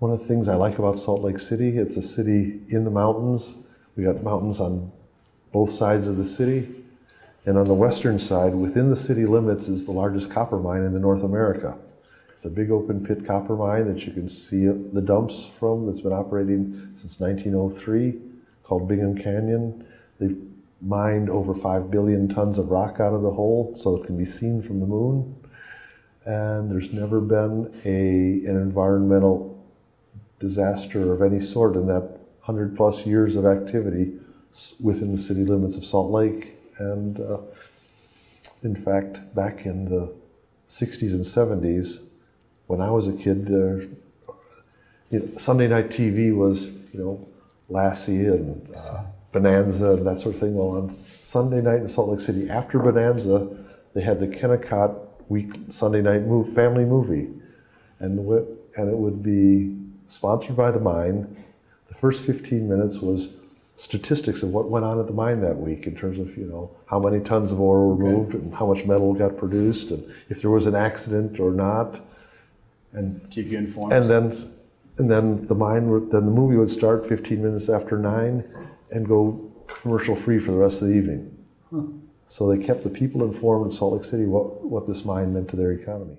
One of the things I like about Salt Lake City, it's a city in the mountains. We got mountains on both sides of the city. And on the western side, within the city limits, is the largest copper mine in the North America. It's a big open pit copper mine that you can see the dumps from that's been operating since 1903 called Bingham Canyon. They've mined over 5 billion tons of rock out of the hole so it can be seen from the moon. And there's never been a, an environmental disaster of any sort in that 100 plus years of activity within the city limits of Salt Lake. And uh, in fact, back in the 60s and 70s, when I was a kid, uh, you know, Sunday night TV was, you know, Lassie and uh, Bonanza and that sort of thing. Well, on Sunday night in Salt Lake City, after Bonanza, they had the Kennecott week Sunday night move, family movie, and and it would be sponsored by the mine. The first 15 minutes was statistics of what went on at the mine that week in terms of you know how many tons of ore were moved and how much metal got produced and if there was an accident or not. And Keep you informed. and then and then the mine would, then the movie would start 15 minutes after 9 and go commercial free for the rest of the evening. So they kept the people informed of salt lake city what, what this mine meant to their economy